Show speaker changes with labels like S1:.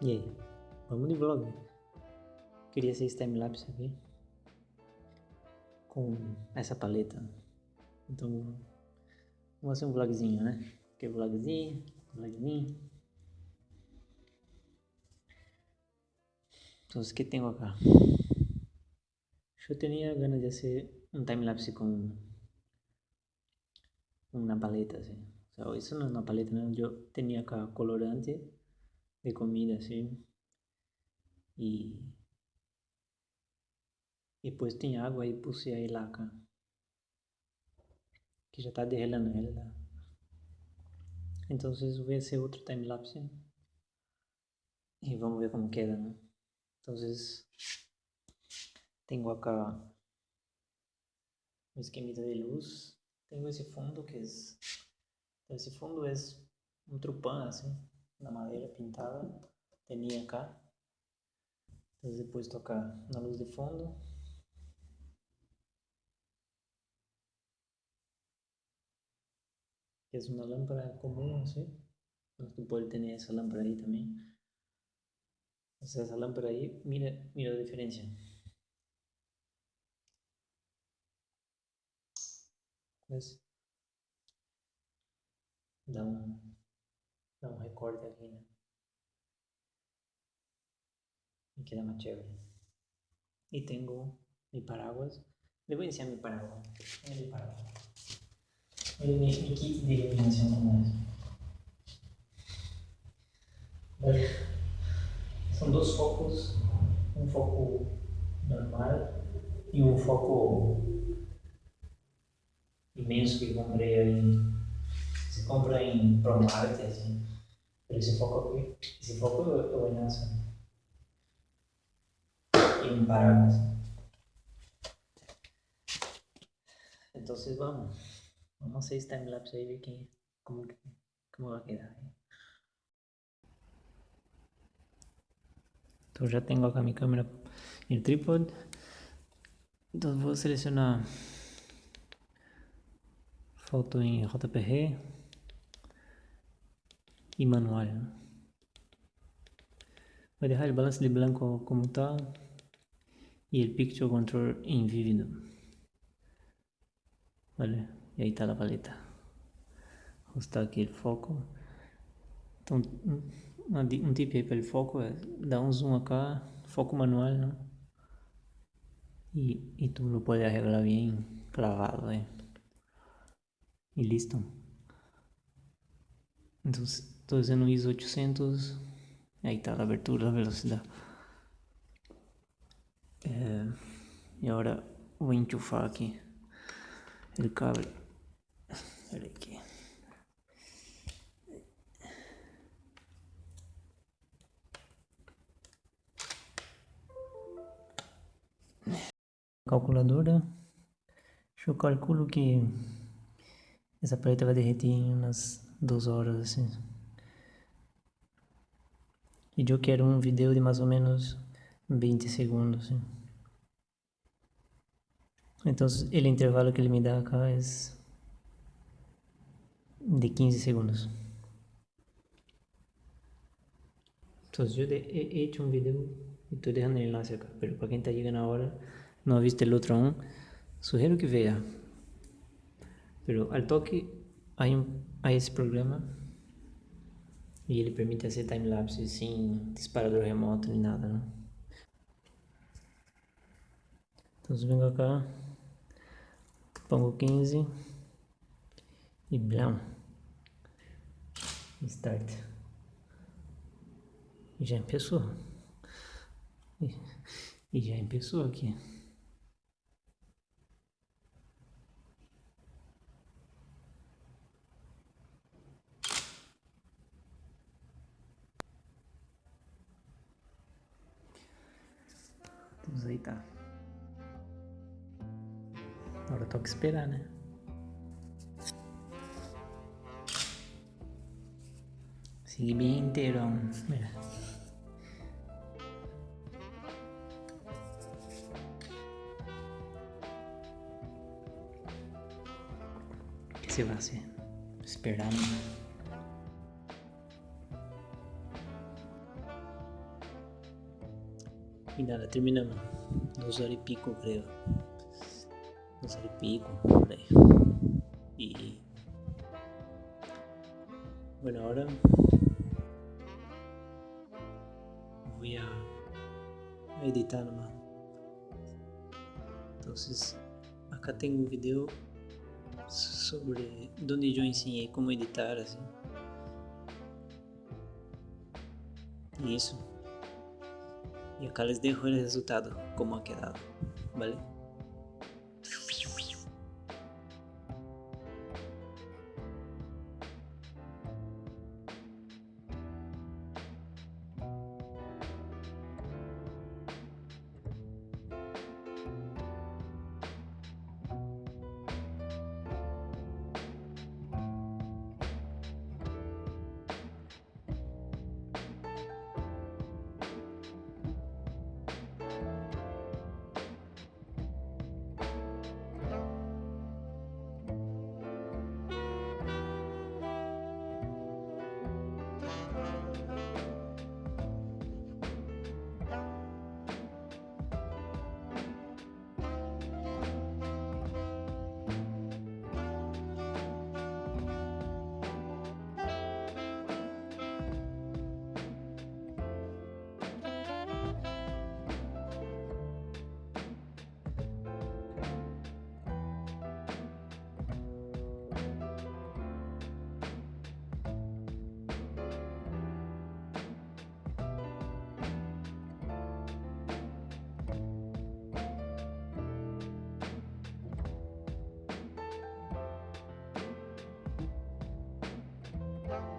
S1: E aí? Vamos de vlog. Queria ser timelapse aqui. Com essa paleta. Então, vamos fazer um vlogzinho, né? Que vlogzinho, vlogzinho. Então, o que tenho acá? Eu tinha ganas de fazer um timelapse com uma paleta, assim. So, isso não é uma paleta, não. Eu tinha acá colorante de comida, assim. E, depois tem água e puse aí laca. Que já está derrelando ela. Então vou ser outro time-lapse. E vamos ver como queda, né? Então tenho acá um esquemita de luz. Tenho esse fundo que é... Esse fundo é um trupan, assim na madeira pintada, tinha cá. Então depois tocar na luz de fundo. Que é uma lâmpada comum, assim. Mas tu pode ter essa lâmpada aí também. essa lâmpada aí, mira, mira a diferença. Mas dá um dá um recorte aqui, né? Aqui dá uma chévere. E tenho mi paraguas. Devo ensinar mi paraguas. É mi paraguas. Olha mi, mi kit de iluminação como. São dois focos. Um foco normal e um foco imenso que comprei aí se compra em Promart, assim. Pero esse foco aqui, esse foco eu vou nessa. E um paraguas. Então vamos. Vamos hacer esse time-lapse aí, ver quem, como, como vai quedar. Então já tenho a minha câmera em tripod. Então vou selecionar foto em JPG manual. Voy a dejar el balance de blanco como está y el picture control en vívido. Vale, y ahí está la paleta. Ajustar aqui o foco. Então, um, tip aí para o foco é dar um zoom acá, foco manual, né? E, e tu lo puedes arreglar bem clavado, eh. E listo. Então, Estou usando ISO 800. Aí está a abertura, a velocidade. É, e agora vou enchufar aqui o cabo. Espera aqui. Calculadora. Eu calculo que essa paleta vai derreter em umas duas horas assim. E eu quero um vídeo de mais ou menos 20 segundos. Então, o intervalo que ele me dá cá é de 15 segundos. Então, eu hecho um vídeo e estou deixando ele lá cerca. Mas para quem está chegando agora, não ha visto o outro um, sugiro que veja. Pero al toque hay, un, hay programa e ele permite fazer time-lapse sem disparador remoto nem nada, né? Então venho cá, pongo 15 e blam, start. E já começou. E já começou aqui. Vamos aí tá. Agora toca esperar, né? Sigue bem inteiro, mira. O que se vai ser? Esperar, né? Y nada, terminamos. Dos horas y pico, creo. Dos horas y pico, por ahí. Y. Bueno, ahora. Voy a, editar nomás. Entonces, acá tengo un video sobre donde yo enseñé cómo editar así. Y eso. Y acá les dejo el resultado, cómo ha quedado, ¿vale? bum.